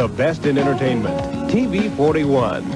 The best in entertainment. TV 41.